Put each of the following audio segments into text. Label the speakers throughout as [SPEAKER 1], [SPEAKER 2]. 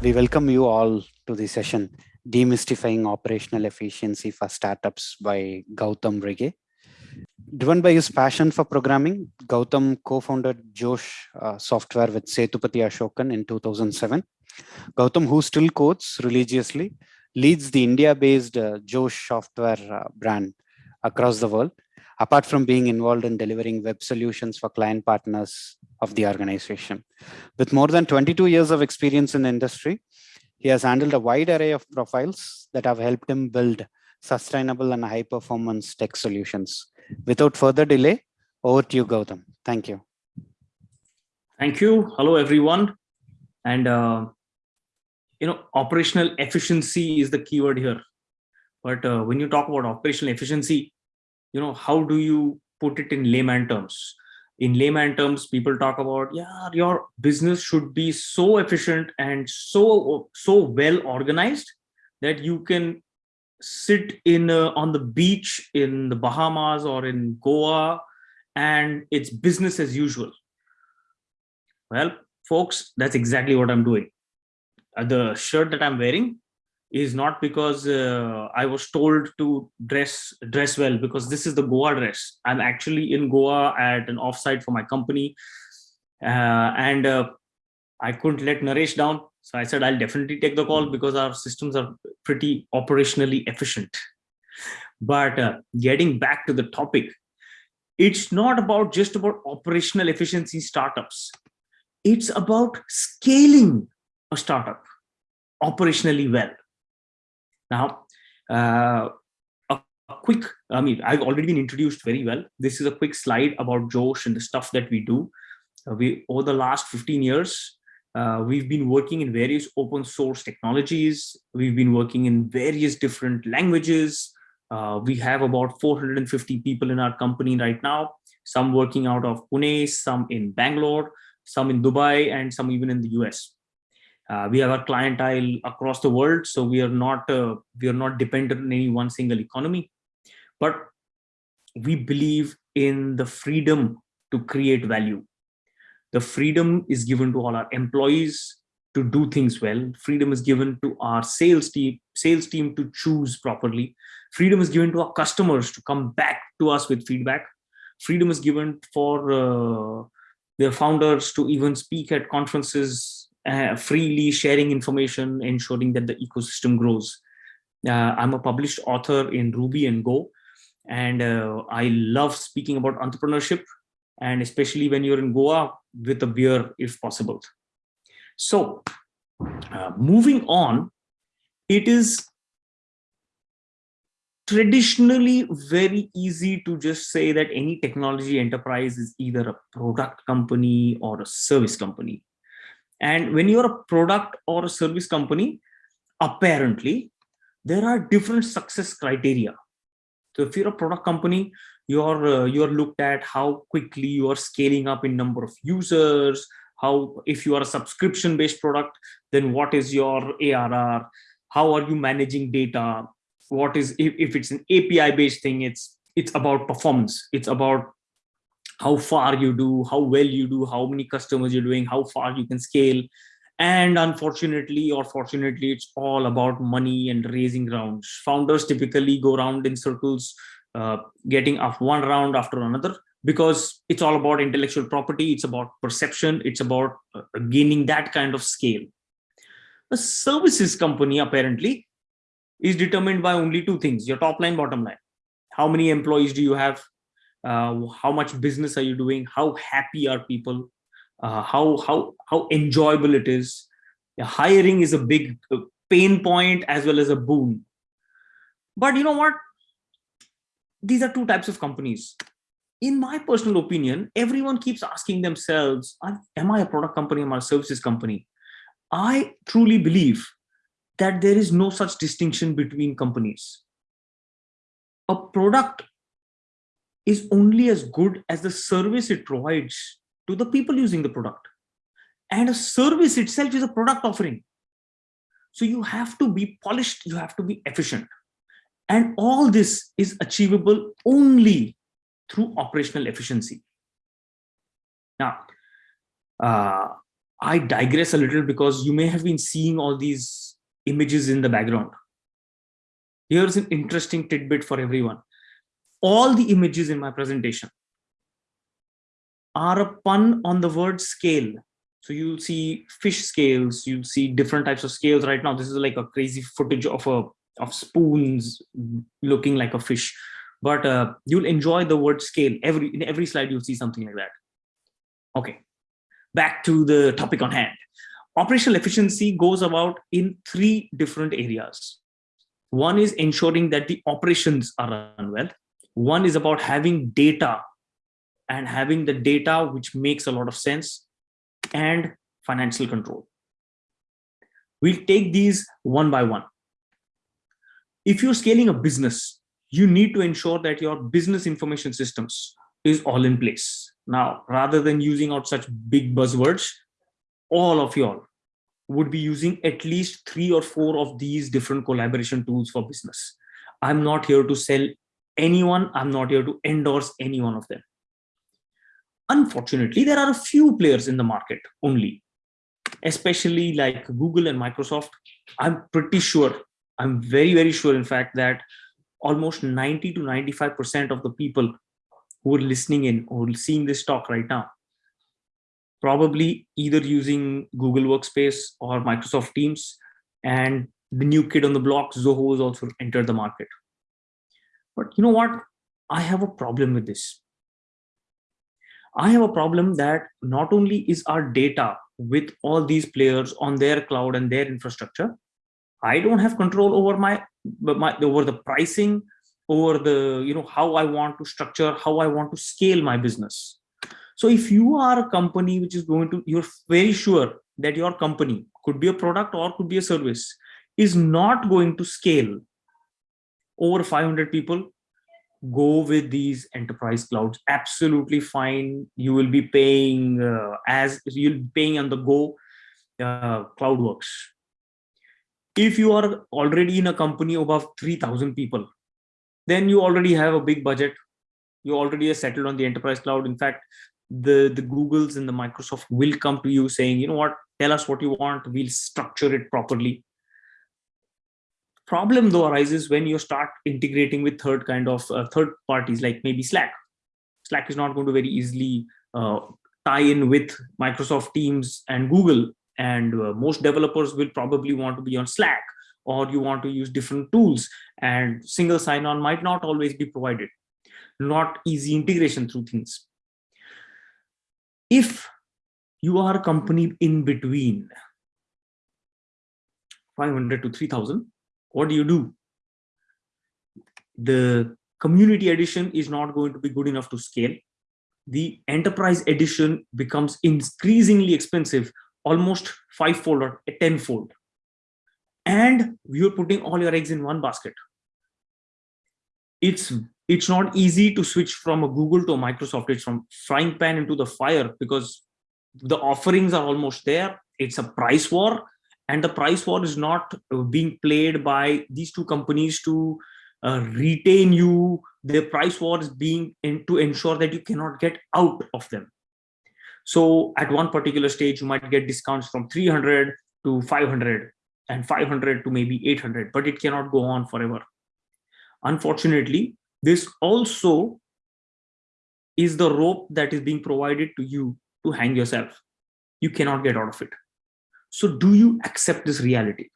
[SPEAKER 1] We welcome you all to the session, Demystifying Operational Efficiency for Startups by Gautam Rege. Driven by his passion for programming, Gautam co-founded Josh uh, Software with Sethupathi Ashokan in 2007. Gautam, who still codes religiously, leads the India-based uh, Josh Software uh, brand across the world, apart from being involved in delivering web solutions for client partners of the organization. With more than 22 years of experience in the industry, he has handled a wide array of profiles that have helped him build sustainable and high performance tech solutions. Without further delay, over to you, Gautam. Thank you.
[SPEAKER 2] Thank you. Hello, everyone. And, uh, you know, operational efficiency is the keyword here. But uh, when you talk about operational efficiency, you know, how do you put it in layman terms? In layman terms, people talk about, yeah, your business should be so efficient and so, so well organized that you can sit in uh, on the beach in the Bahamas or in Goa and it's business as usual. Well, folks, that's exactly what I'm doing. Uh, the shirt that I'm wearing is not because uh, I was told to dress dress well because this is the Goa dress. I'm actually in Goa at an offsite for my company, uh, and uh, I couldn't let Naresh down. So I said I'll definitely take the call because our systems are pretty operationally efficient. But uh, getting back to the topic, it's not about just about operational efficiency startups. It's about scaling a startup operationally well now, uh, a, quick, I mean, I've already been introduced very well. This is a quick slide about Josh and the stuff that we do. Uh, we Over the last 15 years, uh, we've been working in various open source technologies. We've been working in various different languages. Uh, we have about 450 people in our company right now, some working out of Pune, some in Bangalore, some in Dubai, and some even in the US. Uh, we have a clientele across the world, so we are not uh, we are not dependent on any one single economy, but we believe in the freedom to create value. The freedom is given to all our employees to do things well. Freedom is given to our sales team, sales team to choose properly. Freedom is given to our customers to come back to us with feedback. Freedom is given for uh, their founders to even speak at conferences uh, freely sharing information, ensuring that the ecosystem grows. Uh, I'm a published author in Ruby and Go, and uh, I love speaking about entrepreneurship, and especially when you're in Goa with a beer, if possible. So uh, moving on, it is traditionally very easy to just say that any technology enterprise is either a product company or a service company. And when you're a product or a service company, apparently there are different success criteria. So if you're a product company, you're uh, you're looked at how quickly you are scaling up in number of users, how if you are a subscription based product, then what is your ARR? How are you managing data? What is if, if it's an API based thing, it's it's about performance. It's about how far you do, how well you do, how many customers you're doing, how far you can scale. And unfortunately or fortunately, it's all about money and raising rounds. Founders typically go around in circles, uh, getting up one round after another because it's all about intellectual property. It's about perception. It's about uh, gaining that kind of scale. A services company apparently is determined by only two things, your top line, bottom line. How many employees do you have? Uh, how much business are you doing? How happy are people? Uh, how how how enjoyable it is? Hiring is a big uh, pain point as well as a boon. But you know what? These are two types of companies. In my personal opinion everyone keeps asking themselves am i a product company? Am i a services company? I truly believe that there is no such distinction between companies. A product is only as good as the service it provides to the people using the product. And a service itself is a product offering. So you have to be polished, you have to be efficient. And all this is achievable only through operational efficiency. Now, uh, I digress a little because you may have been seeing all these images in the background. Here's an interesting tidbit for everyone. All the images in my presentation are a pun on the word scale. So you'll see fish scales, you'll see different types of scales right now. This is like a crazy footage of a of spoons looking like a fish. But uh, you'll enjoy the word scale. Every in every slide you'll see something like that. Okay, back to the topic on hand. Operational efficiency goes about in three different areas. One is ensuring that the operations are run well. One is about having data and having the data which makes a lot of sense and financial control. We'll take these one by one. If you're scaling a business, you need to ensure that your business information systems is all in place. Now, rather than using out such big buzzwords, all of y'all would be using at least three or four of these different collaboration tools for business. I'm not here to sell anyone. I'm not here to endorse any one of them. Unfortunately, there are a few players in the market only, especially like Google and Microsoft. I'm pretty sure, I'm very, very sure, in fact, that almost 90 to 95% of the people who are listening in or seeing this talk right now, probably either using Google Workspace or Microsoft Teams, and the new kid on the block, Zoho, has also entered the market. But you know what? I have a problem with this. I have a problem that not only is our data with all these players on their cloud and their infrastructure, I don't have control over my, my over the pricing, over the you know how I want to structure, how I want to scale my business. So if you are a company which is going to, you're very sure that your company could be a product or could be a service is not going to scale over 500 people go with these enterprise clouds. Absolutely fine. You will be paying uh, as you'll be paying on the go uh, cloudworks. If you are already in a company above 3000 people then you already have a big budget. You already are settled on the enterprise cloud. In fact the the googles and the microsoft will come to you saying you know what? Tell us what you want. We'll structure it properly problem though arises when you start integrating with third kind of uh, third parties like maybe slack. Slack is not going to very easily uh, tie in with microsoft teams and google and uh, most developers will probably want to be on slack or you want to use different tools and single sign-on might not always be provided. Not easy integration through things. If you are a company in between 500 to 3000 what do you do? The community edition is not going to be good enough to scale. The enterprise edition becomes increasingly expensive, almost five-fold or tenfold. And you're putting all your eggs in one basket. It's it's not easy to switch from a Google to a Microsoft. It's from frying pan into the fire because the offerings are almost there. It's a price war and the price war is not being played by these two companies to uh, retain you. The price war is being in, to ensure that you cannot get out of them. So at one particular stage you might get discounts from 300 to 500 and 500 to maybe 800 but it cannot go on forever. Unfortunately this also is the rope that is being provided to you to hang yourself. You cannot get out of it so do you accept this reality?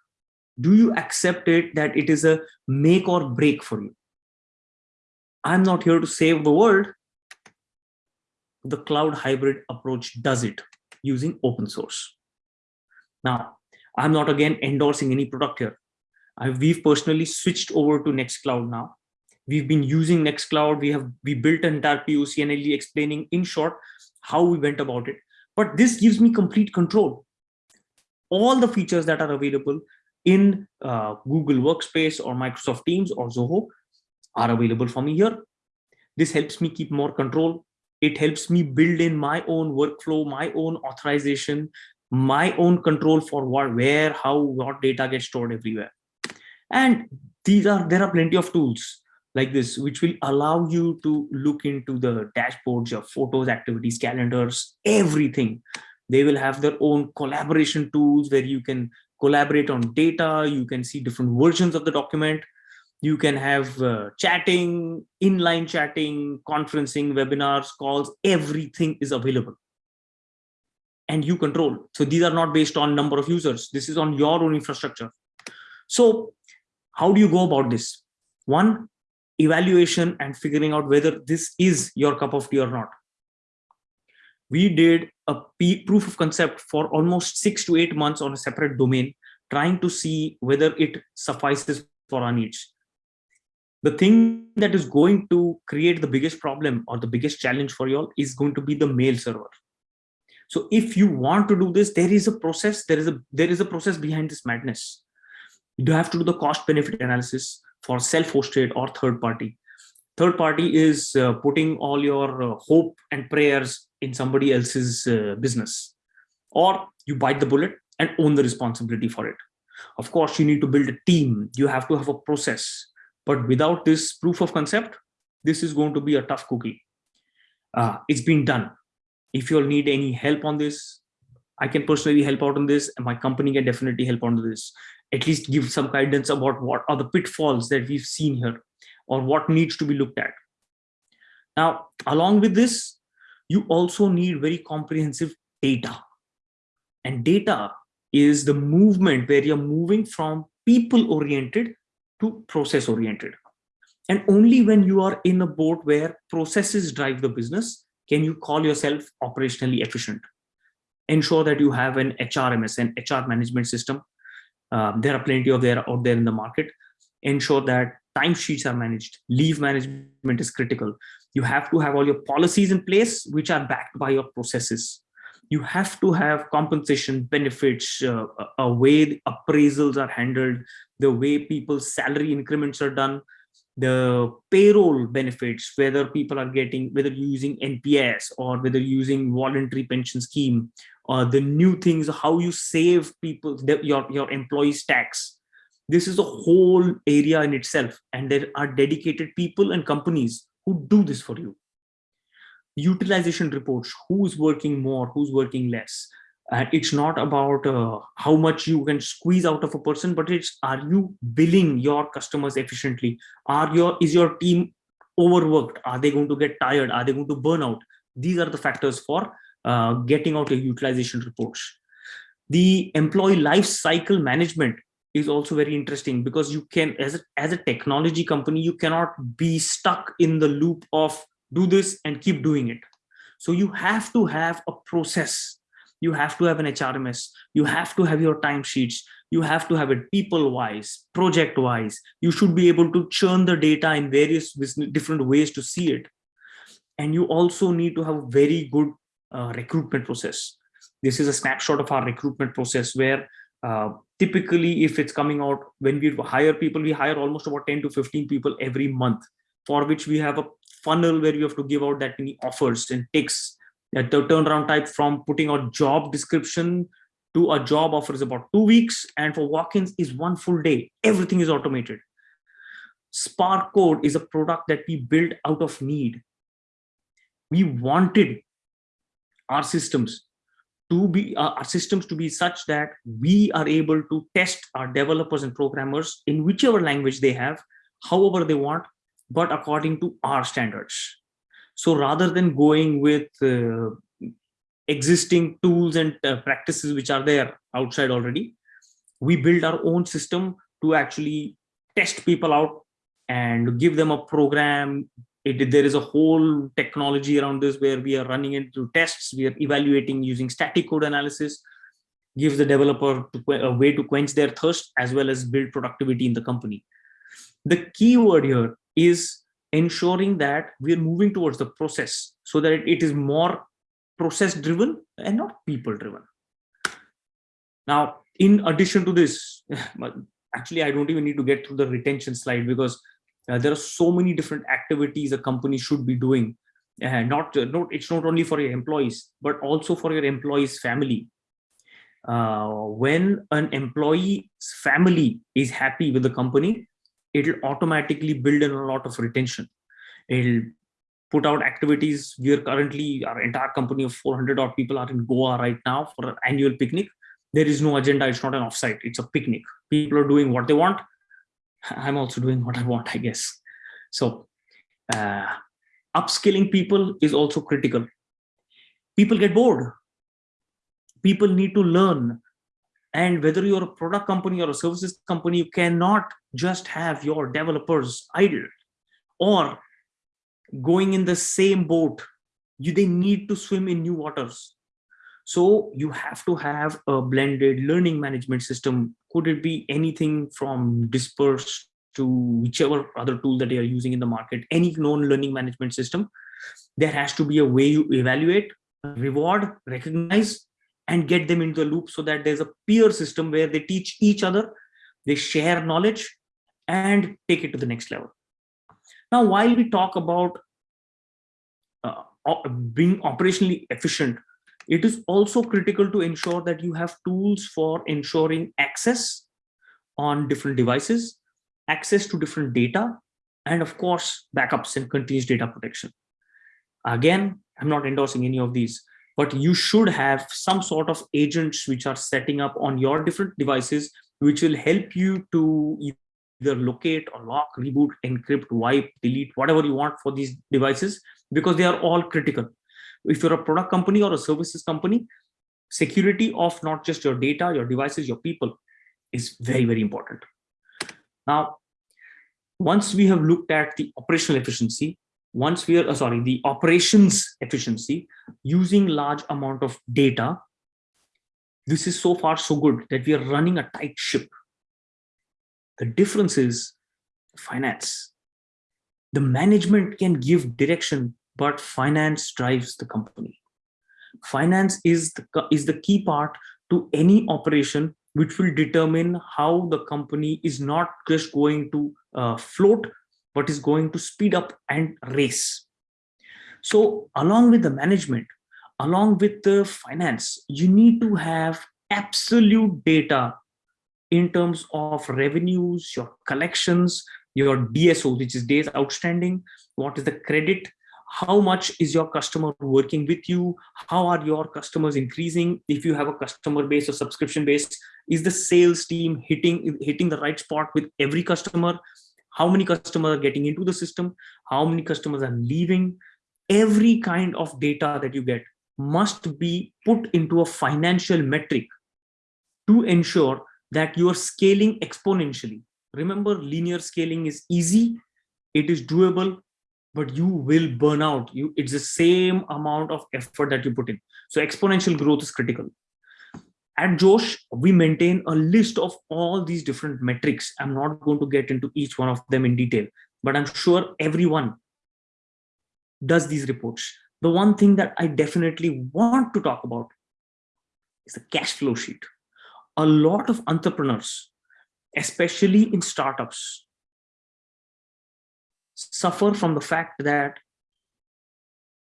[SPEAKER 2] Do you accept it that it is a make or break for you? I'm not here to save the world. The cloud hybrid approach does it using open source. Now, I'm not again endorsing any product here. I, we've personally switched over to Nextcloud now. We've been using Nextcloud. We have we built an entire POC and explaining in short how we went about it. But this gives me complete control all the features that are available in uh, Google Workspace or Microsoft Teams or Zoho are available for me here. This helps me keep more control. It helps me build in my own workflow, my own authorization, my own control for what, where, how, what data gets stored everywhere. And these are there are plenty of tools like this, which will allow you to look into the dashboards, your photos, activities, calendars, everything They will have their own collaboration tools where you can collaborate on data. You can see different versions of the document. You can have uh, chatting, inline chatting, conferencing, webinars, calls, everything is available. And you control. So these are not based on number of users. This is on your own infrastructure. So how do you go about this? One, evaluation and figuring out whether this is your cup of tea or not. We did a proof of concept for almost six to eight months on a separate domain, trying to see whether it suffices for our needs. The thing that is going to create the biggest problem or the biggest challenge for you all is going to be the mail server. So if you want to do this, there is a process, there is a there is a process behind this madness. You have to do the cost benefit analysis for self-hosted or third party. Third party is uh, putting all your uh, hope and prayers in somebody else's uh, business. Or you bite the bullet and own the responsibility for it. Of course, you need to build a team. You have to have a process. But without this proof of concept, this is going to be a tough cookie. Uh, it's been done. If you'll need any help on this, I can personally help out on this and my company can definitely help on this at least give some guidance about what are the pitfalls that we've seen here or what needs to be looked at. Now, along with this, you also need very comprehensive data. And data is the movement where you're moving from people oriented to process oriented. And only when you are in a boat where processes drive the business, can you call yourself operationally efficient. Ensure that you have an HRMS, an HR management system um, there are plenty of there out there in the market. Ensure that timesheets are managed. Leave management is critical. You have to have all your policies in place, which are backed by your processes. You have to have compensation benefits, uh, a way appraisals are handled, the way people's salary increments are done, the payroll benefits, whether people are getting, whether you're using NPS or whether you're using voluntary pension scheme, uh, the new things, how you save people, your, your employees tax. This is a whole area in itself. And there are dedicated people and companies who do this for you. Utilization reports, who's working more, who's working less. It's not about uh, how much you can squeeze out of a person, but it's are you billing your customers efficiently? Are your is your team overworked? Are they going to get tired? Are they going to burn out? These are the factors for uh, getting out your utilization reports. The employee life cycle management is also very interesting because you can, as a, as a technology company, you cannot be stuck in the loop of do this and keep doing it. So you have to have a process. You have to have an HRMS. You have to have your timesheets. You have to have it people-wise, project-wise. You should be able to churn the data in various different ways to see it. And you also need to have very good uh, recruitment process. This is a snapshot of our recruitment process where uh, typically if it's coming out when we hire people, we hire almost about 10 to 15 people every month for which we have a funnel where we have to give out that many offers and ticks. The turnaround type from putting out job description to a job offer is about two weeks and for walk-ins is one full day. Everything is automated. Spark Code is a product that we built out of need. We wanted our systems to be uh, our systems to be such that we are able to test our developers and programmers in whichever language they have however they want but according to our standards. So rather than going with uh, existing tools and uh, practices which are there outside already we build our own system to actually test people out and give them a program it, there is a whole technology around this where we are running into tests. We are evaluating using static code analysis. Gives the developer a way to quench their thirst as well as build productivity in the company. The key word here is ensuring that we are moving towards the process so that it is more process driven and not people driven. Now in addition to this actually i don't even need to get through the retention slide because uh, there are so many different activities a company should be doing. Uh, not, uh, not it's not only for your employees, but also for your employees' family. Uh, when an employee's family is happy with the company, it'll automatically build in a lot of retention. It'll put out activities. We are currently, our entire company of 400 odd people are in Goa right now for an annual picnic. There is no agenda. It's not an offsite. It's a picnic. People are doing what they want. I'm also doing what I want, I guess. So uh, upskilling people is also critical. People get bored. People need to learn. And whether you're a product company or a services company, you cannot just have your developers idle or going in the same boat. You, they need to swim in new waters. So you have to have a blended learning management system. Could it be anything from dispersed to whichever other tool that they are using in the market, any known learning management system, there has to be a way you evaluate, reward, recognize, and get them into the loop so that there's a peer system where they teach each other, they share knowledge, and take it to the next level. Now, while we talk about uh, being operationally efficient, it is also critical to ensure that you have tools for ensuring access on different devices access to different data, and of course, backups and continuous data protection. Again, I'm not endorsing any of these, but you should have some sort of agents which are setting up on your different devices, which will help you to either locate or lock, reboot, encrypt, wipe, delete, whatever you want for these devices, because they are all critical. If you're a product company or a services company, security of not just your data, your devices, your people is very, very important. Now, once we have looked at the operational efficiency, once we are, uh, sorry, the operations efficiency using large amount of data, this is so far so good that we are running a tight ship. The difference is finance. The management can give direction, but finance drives the company. Finance is the, is the key part to any operation which will determine how the company is not just going to uh, float, but is going to speed up and race. So along with the management, along with the finance, you need to have absolute data in terms of revenues, your collections, your DSO, which is days outstanding, what is the credit, how much is your customer working with you? How are your customers increasing? If you have a customer base or subscription base is the sales team hitting hitting the right spot with every customer? How many customers are getting into the system? How many customers are leaving? Every kind of data that you get must be put into a financial metric to ensure that you are scaling exponentially. Remember linear scaling is easy. It is doable but you will burn out. You it's the same amount of effort that you put in. So exponential growth is critical. At josh we maintain a list of all these different metrics. I'm not going to get into each one of them in detail but i'm sure everyone does these reports. The one thing that i definitely want to talk about is the cash flow sheet. A lot of entrepreneurs especially in startups suffer from the fact that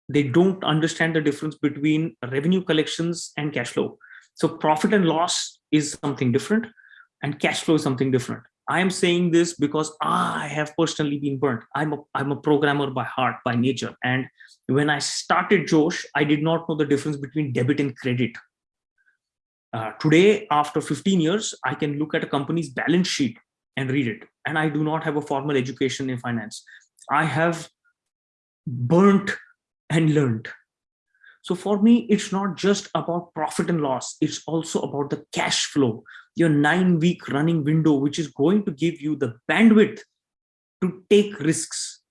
[SPEAKER 2] they don't understand the difference between revenue collections and cash flow. So profit and loss is something different and cash flow is something different. I am saying this because I have personally been burnt. I'm a, I'm a programmer by heart, by nature. And when I started Josh, I did not know the difference between debit and credit. Uh, today, after 15 years, I can look at a company's balance sheet and read it. And I do not have a formal education in finance. I have burnt and learned. So for me, it's not just about profit and loss. It's also about the cash flow, your nine week running window, which is going to give you the bandwidth to take risks.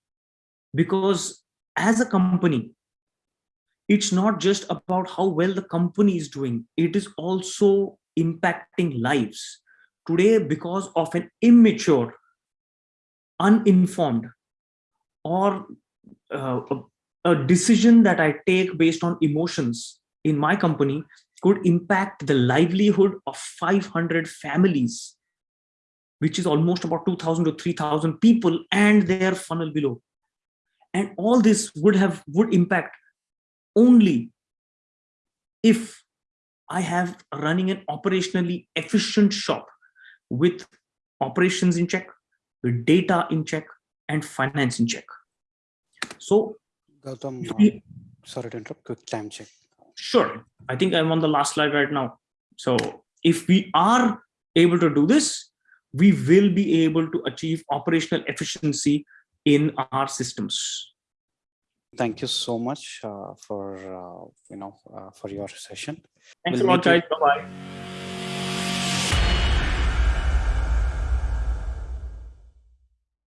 [SPEAKER 2] Because as a company, it's not just about how well the company is doing. It is also impacting lives. Today, because of an immature, uninformed, or uh, a, a decision that I take based on emotions in my company could impact the livelihood of 500 families, which is almost about 2,000 to 3,000 people and their funnel below. And all this would have would impact only if I have running an operationally efficient shop with operations in check, with data in check, and finance in check. So
[SPEAKER 1] Gautam,
[SPEAKER 2] we-
[SPEAKER 1] sorry to interrupt, quick time check.
[SPEAKER 2] Sure. I think I'm on the last slide right now. So if we are able to do this, we will be able to achieve operational efficiency in our systems.
[SPEAKER 1] Thank you so much uh, for, uh, you know, uh, for your session.
[SPEAKER 2] Thanks
[SPEAKER 1] We'll
[SPEAKER 2] a lot, guys. Bye-bye.